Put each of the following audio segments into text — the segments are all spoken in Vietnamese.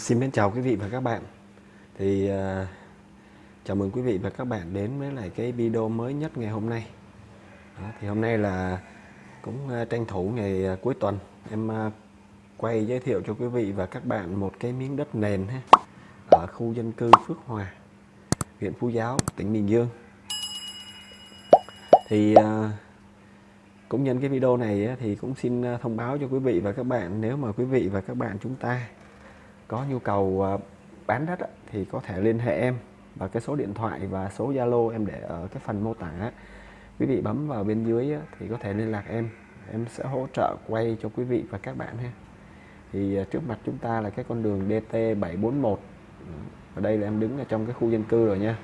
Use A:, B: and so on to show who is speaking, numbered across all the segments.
A: Xin mến chào quý vị và các bạn. Thì uh, chào mừng quý vị và các bạn đến với lại cái video mới nhất ngày hôm nay. Đó, thì hôm nay là cũng uh, tranh thủ ngày uh, cuối tuần em uh, quay giới thiệu cho quý vị và các bạn một cái miếng đất nền ha, ở khu dân cư Phước Hòa huyện Phú Giáo tỉnh Bình Dương. Thì uh, cũng nhân cái video này thì cũng xin thông báo cho quý vị và các bạn nếu mà quý vị và các bạn chúng ta có nhu cầu ờ, bán đất thì có thể liên hệ em và cái số điện thoại và số Zalo em để ở cái phần mô tả quý vị bấm vào bên dưới thì có thể liên lạc em. Em sẽ hỗ trợ quay cho quý vị và các bạn ha. Thì ờ, trước mặt chúng ta là cái con đường DT 741 ở đây là em đứng ở trong cái khu dân cư rồi nha.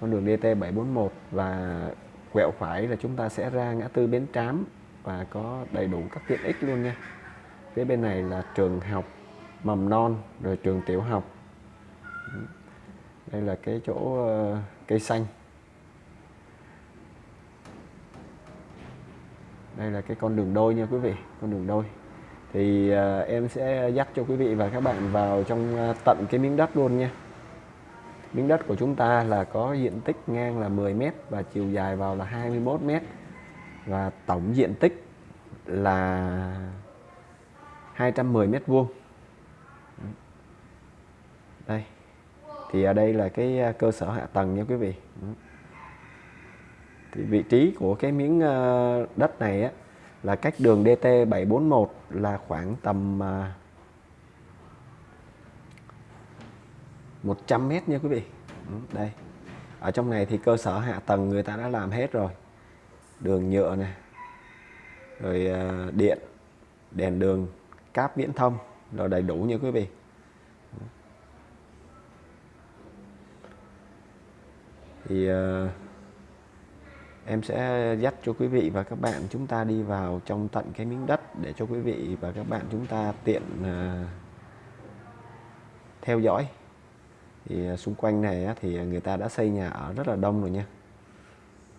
A: Con đường DT 741 và quẹo phải là chúng ta sẽ ra ngã tư Bến Trám và có đầy đủ các tiện ích luôn nha phía bên này là trường học mầm non rồi trường tiểu học. Đây là cái chỗ uh, cây xanh. Đây là cái con đường đôi nha quý vị con đường đôi. Thì uh, em sẽ dắt cho quý vị và các bạn vào trong uh, tận cái miếng đất luôn nha. Miếng đất của chúng ta là có diện tích ngang là 10 m và chiều dài vào là 21 m và tổng diện tích là 210 mét vuông. Đây. Thì ở đây là cái à, cơ sở hạ tầng nha quý vị. Thì vị trí của cái miếng à, đất này á, là cách đường DT 741 là khoảng tầm à, 100 mét nha quý vị. Đây. Ở trong này thì cơ sở hạ tầng người ta đã làm hết rồi. Đường nhựa này rồi điện đèn đường cáp viễn thông rồi đầy đủ nha quý vị. Thì uh, em sẽ dắt cho quý vị và các bạn chúng ta đi vào trong tận cái miếng đất để cho quý vị và các bạn chúng ta tiện uh, theo dõi. Thì uh, xung quanh này thì người ta đã xây nhà ở rất là đông rồi nha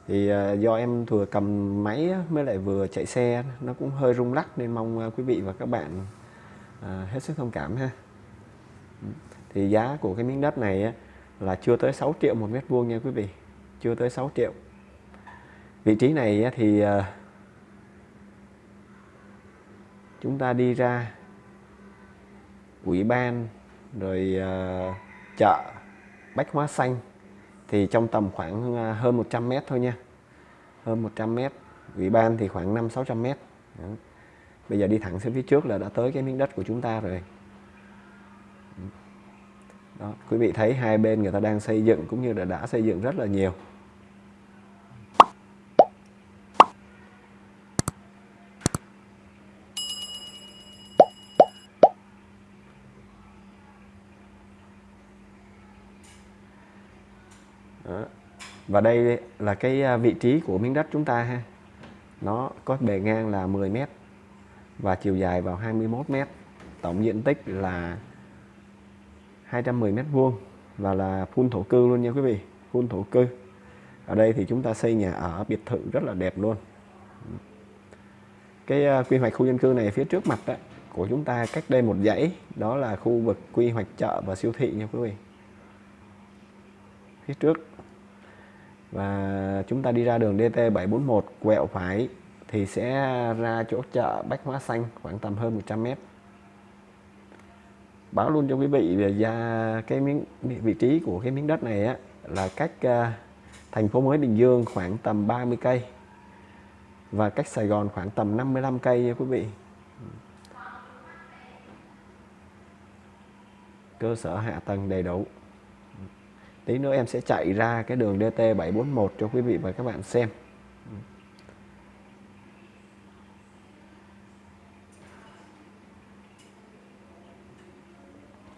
A: thì à, do em vừa cầm máy mới lại vừa chạy xe nó cũng hơi rung lắc nên mong à, quý vị và các bạn à, hết sức thông cảm ha. Thì giá của cái miếng đất này là chưa tới 6 triệu một mét vuông nha quý vị, chưa tới 6 triệu. Vị trí này thì chúng ta đi ra ủy ban, rồi chợ bách hóa xanh thì trong tầm khoảng à, hơn 100 mét thôi nha. Hơn 100 mét. Ủy ban thì khoảng 5 600 mét. Đó. bây giờ đi thẳng xuống phía trước là đã tới cái miếng đất của chúng ta rồi. Đó. quý vị thấy hai bên người ta đang xây dựng cũng như là đã xây dựng rất là nhiều. Đó. và đây là cái à, vị trí của miếng đất chúng ta ha. Nó có bề ngang là 10m và chiều dài vào 21m tổng diện tích là 210m vuông và là phun thổ cư luôn nha quý vị phun thổ cư. Ở đây thì chúng ta xây nhà ở biệt thự rất là đẹp luôn. Cái à, quy hoạch khu dân cư này phía trước mặt đó, của chúng ta cách đây một dãy đó là khu vực quy hoạch chợ và siêu thị nha quý vị phía trước. Và chúng ta đi ra đường DT 741 quẹo phải thì sẽ ra chỗ chợ Bách Hóa Xanh khoảng tầm hơn 100 mét. Báo luôn cho quý vị về ra cái miếng vị trí của cái miếng đất này á, là cách uh, thành phố mới Bình Dương khoảng tầm 30 cây và cách Sài Gòn khoảng tầm 55 cây nha quý vị. Cơ sở hạ tầng đầy đủ tí nữa em sẽ chạy ra cái đường DT 741 cho quý vị và các bạn xem.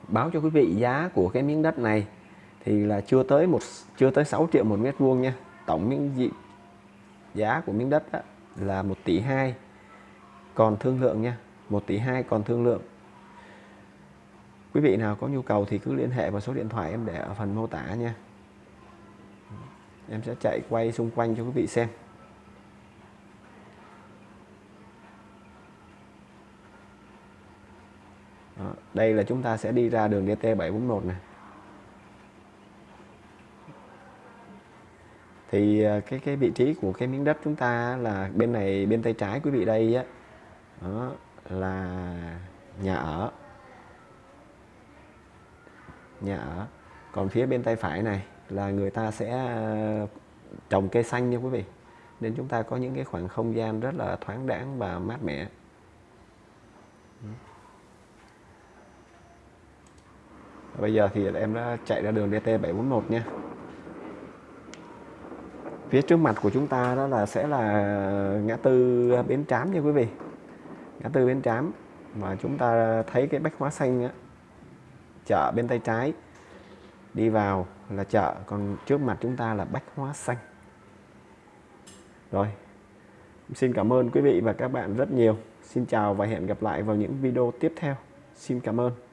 A: Báo cho quý vị giá của cái miếng đất này thì là chưa tới một, chưa tới 6 triệu một mét vuông nha. Tổng miếng dị, giá của miếng đất là 1 tỷ 2 còn thương lượng nha. 1 tỷ 2 còn thương lượng quý vị nào có nhu cầu thì cứ liên hệ vào số điện thoại em để ở phần mô tả nha. Em sẽ chạy quay xung quanh cho quý vị xem. Đó, đây là chúng ta sẽ đi ra đường DT741 này thì à, cái cái vị trí của cái miếng đất chúng ta là bên này bên tay trái quý vị đây á đó là nhà ở nhà ở. Còn phía bên tay phải này là người ta sẽ à, trồng cây xanh nha quý vị. Nên chúng ta có những cái khoảng không gian rất là thoáng đãng và mát mẻ. Bây giờ thì em đã chạy ra đường DT741 nha. Phía trước mặt của chúng ta đó là sẽ là ngã tư Bến Trám nha quý vị. Ngã tư Bến Trám. Mà chúng ta thấy cái bách hóa xanh á, chợ bên tay trái. Đi vào là chợ, còn trước mặt chúng ta là bách hóa xanh. Rồi, xin cảm ơn quý vị và các bạn rất nhiều. Xin chào và hẹn gặp lại vào những video tiếp theo. Xin cảm ơn.